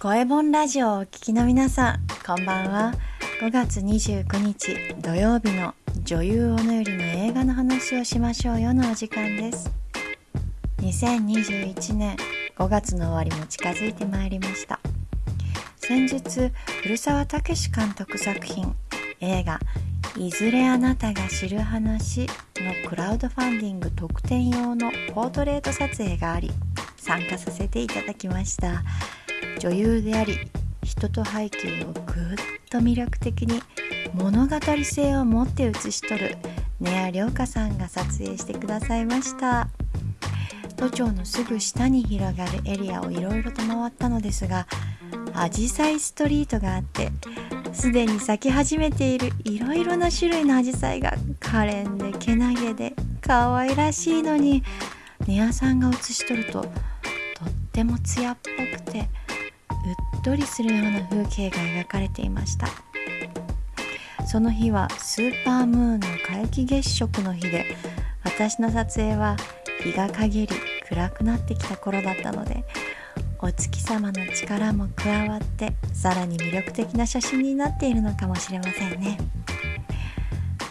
声本ラジオをお聞きの皆さんこんばんは。5月29日土曜日の女優小野よりの映画の話をしましょうよのお時間です。2021年5月の終わりも近づいてまいりました。先日古澤武監督作品映画「いずれあなたが知る話」のクラウドファンディング特典用のポートレート撮影があり参加させていただきました。女優であり人と背景をぐっと魅力的に物語性を持って写し取る根谷涼香さんが撮影してくださいました。都庁のすぐ下に広がるエリアをいろいろと回ったのですがアジサイストリートがあってすでに咲き始めているいろいろな種類のアジサイが可憐でけなげで可愛らしいのに根谷さんが写し取るととっても艶っぽくてうっとりするような風景が描かれていました。その日はスーパームーンの皆既月食の日で私の撮影は日が陰り暗くなってきた頃だったのでお月様の力も加わってさらに魅力的な写真になっているのかもしれませんね。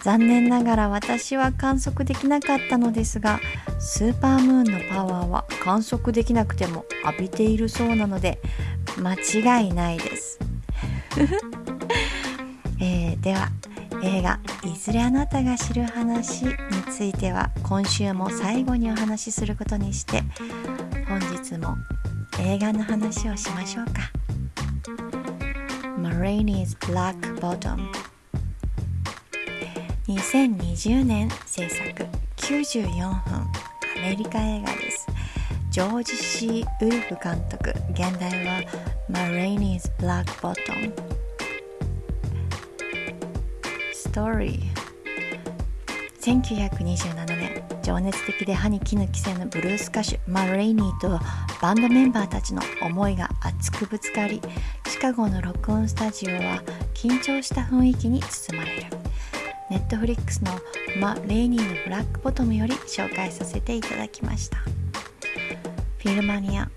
残念ながら私は観測できなかったのですがスーパームーンのパワーは観測できなくても浴びているそうなので間違いないです。えー、では映画「いずれあなたが知る話」については今週も最後にお話しすることにして本日も映画の話をしましょうか「マレイニーズ・ブラック・ボトム」2020年制作94分。アメリカ映画です。ジョージ・ C・ ウルフ監督。現代はマレイニーズ・ブラック・ボトムストーリー1927年。情熱的で歯に衣着せぬブルース歌手。マレイニーとバンドメンバーたちの思いが熱くぶつかりシカゴの録音スタジオは緊張した雰囲気に包まれる。ネットフリックスのマ・レイニーのブラックボトムより紹介させていただきました。フィルマニア。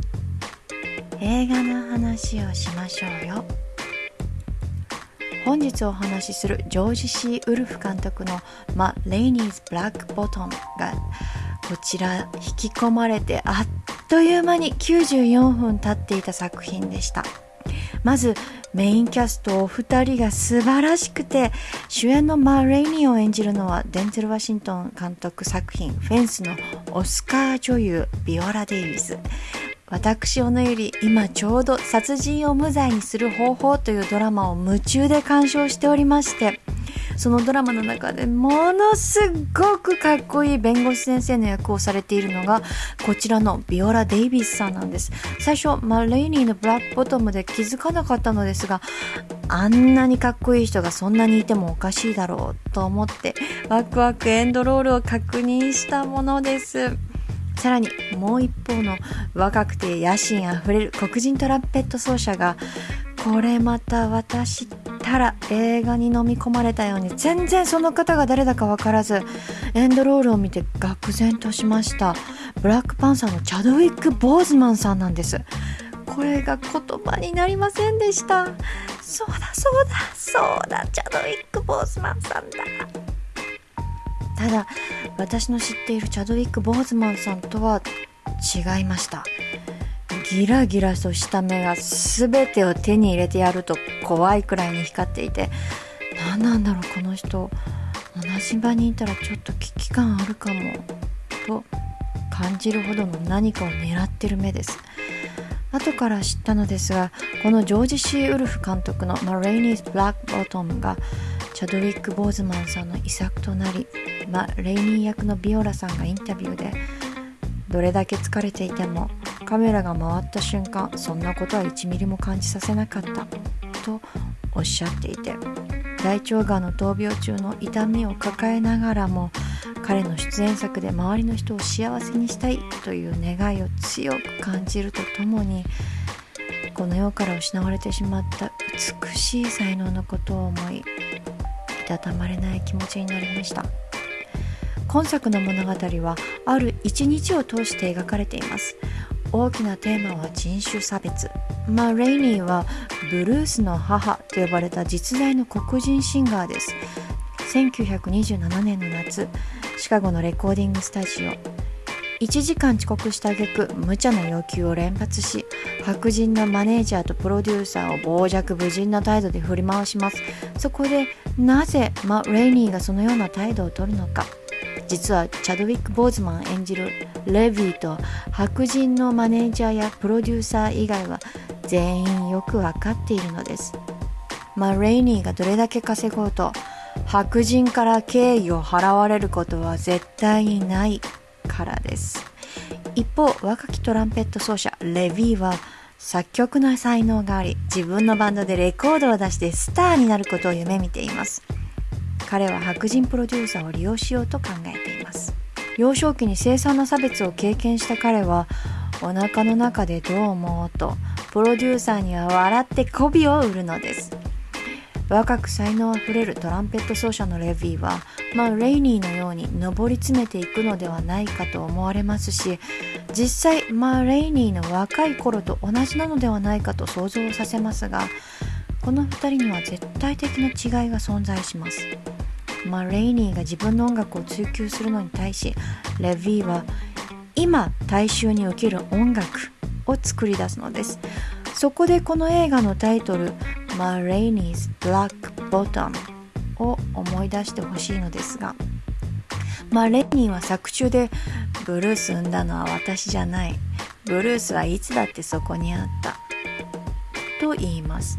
映画の話をしましょうよ。本日お話しするジョージ・シー・ウルフ監督の「マ・レイニーズ・ブラック・ボトム」がこちら引き込まれてあっという間に94分経っていた作品でした。まずメインキャストお二人が素晴らしくて主演のマー・レイニーを演じるのはデンゼル・ワシントン監督作品「フェンス」のオスカー女優ビオラ・デイビス。私小野より今ちょうど殺人を無罪にする方法というドラマを夢中で鑑賞しておりましてそのドラマの中でものすごくかっこいい弁護士先生の役をされているのがこちらのビオラ・デイビスさんなんです。最初マレイニーのブラックボトムで気づかなかったのですがあんなにかっこいい人がそんなにいてもおかしいだろうと思ってワクワクエンドロールを確認したものです。さらにもう一方の若くて野心あふれる黒人トランペット奏者がこれまた私たら映画に飲み込まれたように全然その方が誰だか分からずエンドロールを見て愕然としました。ブラックパンサーのチャドウィック・ボーズマンさんなんです。これが言葉になりませんでした。そうだそうだそうだチャドウィック・ボーズマンさんだ。ただ私の知っているチャドウィック・ボーズマンさんとは違いました。ギラギラとした目が全てを手に入れてやると怖いくらいに光っていて何なんだろうこの人同じ場にいたらちょっと危機感あるかもと感じるほどの何かを狙ってる目です。後から知ったのですがこのジョージ・シー・ウルフ監督の「マレイニーズ・ブラック・ボトム」がチャドウィック・ボーズマンさんの遺作となりマ・レイニー役のビオラさんがインタビューでどれだけ疲れていてもカメラが回った瞬間そんなことは1ミリも感じさせなかったとおっしゃっていて大腸がんの闘病中の痛みを抱えながらも彼の出演作で周りの人を幸せにしたいという願いを強く感じるとともにこの世から失われてしまった美しい才能のことを思いいたたまれない気持ちになりました。今作の物語はある一日を通して描かれています。大きなテーマは人種差別。まあレイニーはブルースの母と呼ばれた実在の黒人シンガーです。1927年の夏シカゴのレコーディングスタジオ。1時間遅刻した挙句無茶な要求を連発し白人のマネージャーとプロデューサーを傍若無人な態度で振り回します。そこでなぜマ・レイニーがそのような態度をとるのか。実はチャドウィック・ボーズマン演じるレビーと白人のマネージャーやプロデューサー以外は全員よく分かっているのです。マ・レイニーがどれだけ稼ごうと白人から敬意を払われることは絶対にないからです。一方若きトランペット奏者レヴィは作曲の才能があり自分のバンドでレコードを出してスターになることを夢見ています。彼は白人プロデューサーを利用しようと考え幼少期に凄惨な差別を経験した彼はお腹の中でどう思うとプロデューサーには笑って媚びを売るのです。若く才能あふれるトランペット奏者のレヴィは、まあ、レイニーのように上り詰めていくのではないかと思われますし実際、まあ、レイニーの若い頃と同じなのではないかと想像させますがこの2人には絶対的な違いが存在します、まあ、レイニーが自分の音楽を追求するのに対しレヴィは今大衆に受ける音楽を作り出すのです。そこでこの映画のタイトルマレイニーズ・ブラック・ボトムを思い出してほしいのですがマレイニーは作中でブルース生んだのは私じゃない。ブルースはいつだってそこにあった。と言います。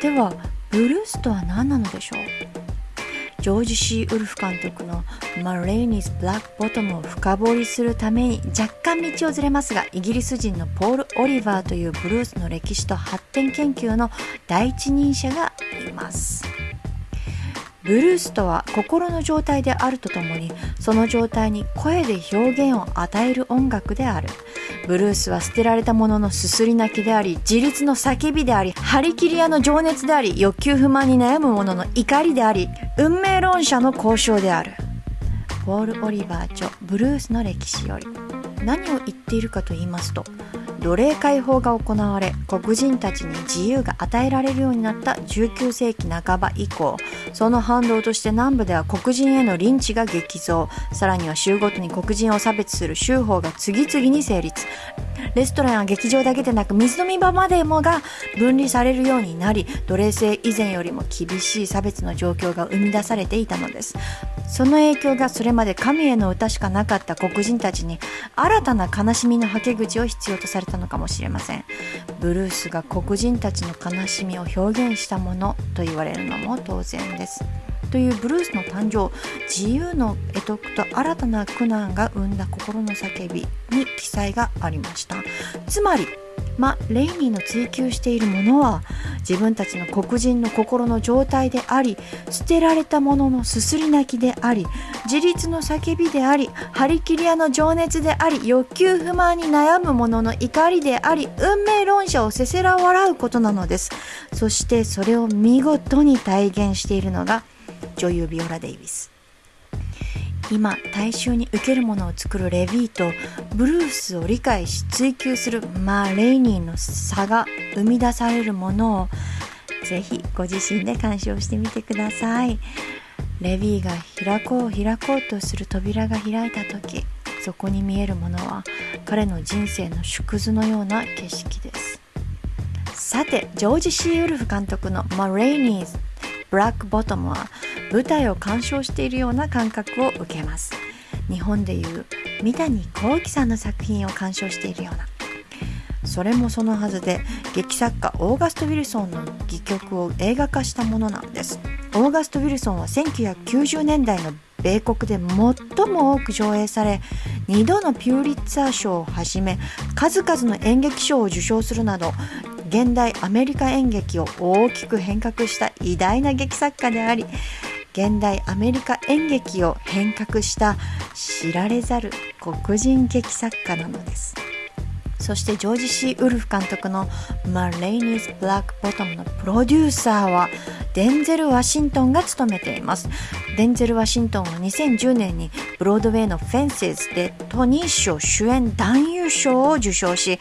ではブルースとは何なのでしょう？ジョージ・シー・ウルフ監督のマレーニーズ・ブラック・ボトムを深掘りするために若干道をずれますがイギリス人のポール・オリバーというブルースの歴史と発展研究の第一人者がいます。ブルースとは心の状態であるとともにその状態に声で表現を与える音楽であるブルースは捨てられたもののすすり泣きであり自立の叫びであり張り切り屋の情熱であり欲求不満に悩む者の怒りであり運命論者の交渉である。ウォール・オリバー著ブルースの歴史より。何を言っているかと言いますと奴隷解放が行われ黒人たちに自由が与えられるようになった19世紀半ば以降その反動として南部では黒人へのリンチが激増。さらには州ごとに黒人を差別する州法が次々に成立。レストランや劇場だけでなく水飲み場までもが分離されるようになり奴隷制以前よりも厳しい差別の状況が生み出されていたのです。その影響がそれまで神への歌しかなかった黒人たちに新たな悲しみのはけ口を必要とされたたのかもしれません。ブルースが黒人たちの悲しみを表現したものと言われるのも当然です。というブルースの誕生自由の得得と新たな苦難が生んだ心の叫びに記載がありました。つまりまレイニーの追求しているものは自分たちの黒人の心の状態であり捨てられたもののすすり泣きであり自立の叫びであり張り切り屋の情熱であり欲求不満に悩む者の怒りであり運命論者をせせら笑うことなのです。そしてそれを見事に体現しているのが女優ビオラ・デイビス。今大衆に受けるものを作るレヴィーとブルースを理解し追求するマーレイニーの差が生み出されるものをぜひご自身で鑑賞してみてください。レヴィーが開こう開こうとする扉が開いた時そこに見えるものは彼の人生の縮図のような景色です。さてジョージ・シー・ウルフ監督の「マレイニーズ」ブラックボトムは舞台を鑑賞しているような感覚を受けます。日本でいう三谷幸喜さんの作品を鑑賞しているような。それもそのはずで劇作家オーガスト・ウィルソンの戯曲を映画化したものなんです。オーガスト・ウィルソンは1990年代の米国で最も多く上映され2度のピューリッツァー賞をはじめ数々の演劇賞を受賞するなど現代アメリカ演劇を大きく変革した偉大な劇作家であり現代アメリカ演劇を変革した知られざる黒人劇作家なのですそしてジョージ・シー・ウルフ監督のマ・レイニーズ・ブラック・ボトムのプロデューサーはデンゼル・ワシントンが務めています。デンゼル・ワシントンは2010年にブロードウェイのフェンセズでトニー賞主演男優優賞を受賞し、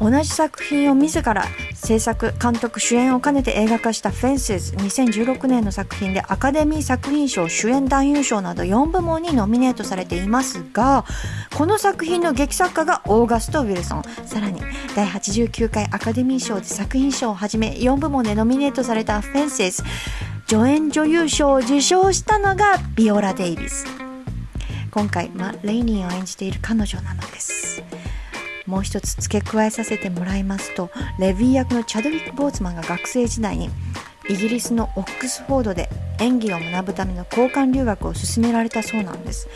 同じ作品を自ら制作、監督、主演を兼ねて映画化したフェンセズ2016年の作品でアカデミー作品賞主演男優賞など4部門にノミネートされていますが、この作品の劇作家がオーガスト・ウィルソン、さらに第89回アカデミー賞で作品賞をはじめ4部門でノミネートされたフェンセズ助演女優賞を受賞したのがビオラ・デイビス。今回マ・レイニーを演じている彼女なのです。もう一つ付け加えさせてもらいますとレヴィ役のチャドウィック・ボーツマンが学生時代にイギリスのオックスフォードで演技を学ぶための交換留学を勧められたそうなんです。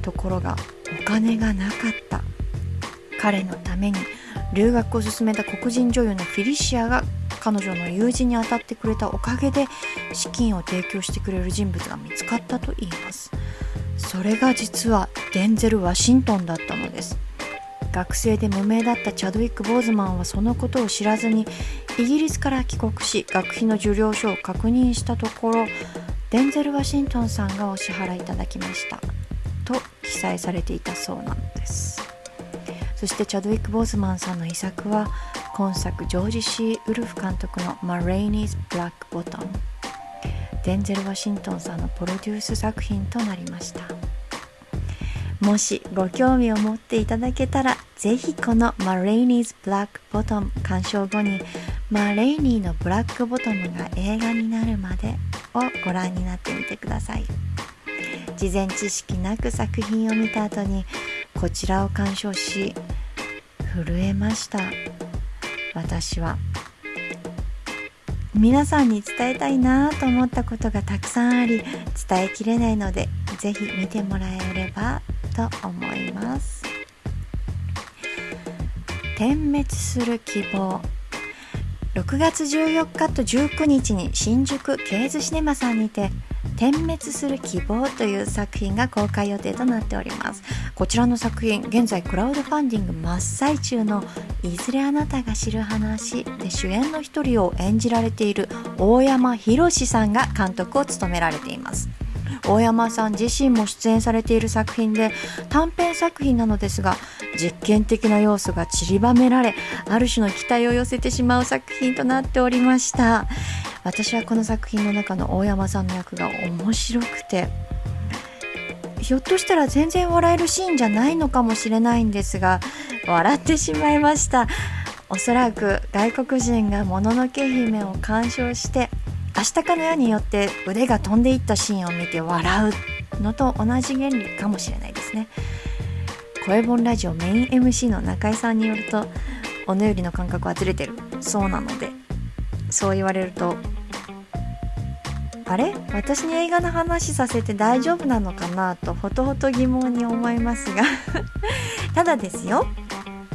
ところがお金がなかった。彼のために留学を進めた黒人女優のフィリシアが彼女の友人に当たってくれたおかげで資金を提供してくれる人物が見つかったといいます。それが実はデンゼル・ワシントンだったのです。学生で無名だったチャドウィック・ボーズマンはそのことを知らずにイギリスから帰国し学費の受領書を確認したところデンゼル・ワシントンさんがお支払いいただきましたと記載されていたそうなのです。そしてチャドウィック・ボーズマンさんの遺作は今作ジョージ・シー・ウルフ監督の「マレイニーズ・ブラック・ボトム」デンゼル・ワシントンさんのプロデュース作品となりました。もしご興味を持っていただけたらぜひこのマレイニーズ・ブラック・ボトム鑑賞後にマレイニーのブラック・ボトムが映画になるまでをご覧になってみてください。事前知識なく作品を見た後にこちらを鑑賞し震えました。私は皆さんに伝えたいなと思ったことがたくさんあり伝えきれないのでぜひ見てもらえればと思います。点滅する希望。6月14日と19日に新宿ケーズシネマさんにて点滅する希望という作品が公開予定となっております。こちらの作品現在クラウドファンディング真っ最中のいずれあなたが知る話で主演の一人を演じられている大山宏さんが監督を務められています。大山さん自身も出演されている作品で短編作品なのですが実験的な要素が散りばめられある種の期待を寄せてしまう作品となっておりました。私はこの作品の中の大山さんの役が面白くてひょっとしたら全然笑えるシーンじゃないのかもしれないんですが笑ってしまいました。おそらく外国人がもののけ姫を鑑賞して明日かのようによって腕が飛んでいったシーンを見て笑うのと同じ原理かもしれないですね。声本ラジオメイン MC の中井さんによるとおのよりの感覚はずれてる。そうなので。そう言われるとあれ？私に映画の話させて大丈夫なのかなとほとほと疑問に思いますが。ただですよ。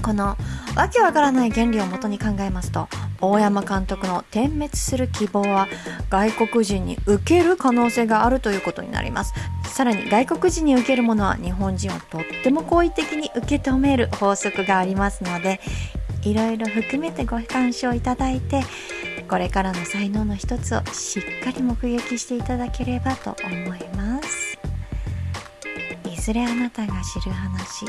このわけわからない原理をもとに考えますと大山監督の点滅する希望は外国人に受ける可能性があるということになります。さらに外国人に受けるものは日本人をとっても好意的に受け止める法則がありますのでいろいろ含めてご鑑賞いただいてこれからの才能の一つをしっかり目撃していただければと思います。いずれあなたが知る話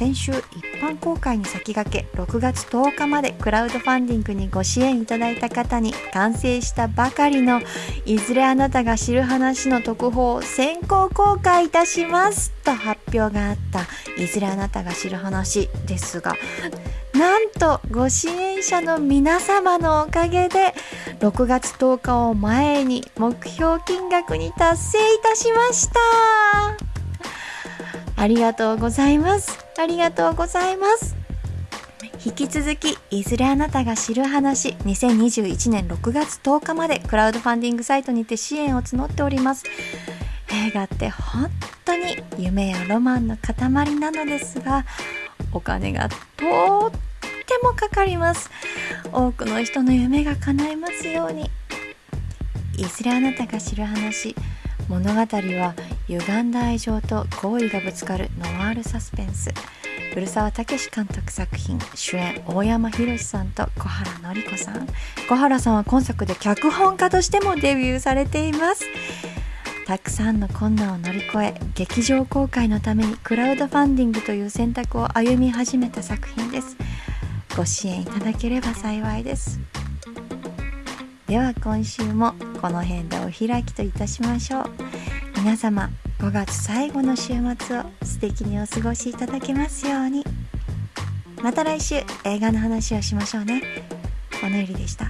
先週一般公開に先駆け6月10日までクラウドファンディングにご支援いただいた方に完成したばかりのいずれあなたが知る話の特報を先行公開いたしますと発表があった。いずれあなたが知る話ですがなんとご支援者の皆様のおかげで6月10日を前に目標金額に達成いたしました。ありがとうございます。ありがとうございます。引き続きいずれあなたが知る話2021年6月10日までクラウドファンディングサイトにて支援を募っております。映画って本当に夢やロマンの塊なのですがお金がとってもかかります。多くの人の夢が叶いますように。いずれあなたが知る話物語は歪んだ愛情と好意がぶつかるノワールサスペンス。古澤武監督作品主演大山宏さんと小原紀子さん。小原さんは今作で脚本家としてもデビューされています。たくさんの困難を乗り越え劇場公開のためにクラウドファンディングという選択を歩み始めた作品です。ご支援いただければ幸いです。では今週もこの辺でお開きといたしましょう。皆様5月最後の週末を素敵にお過ごしいただけますように。また来週映画の話をしましょうね。おのゆりでした。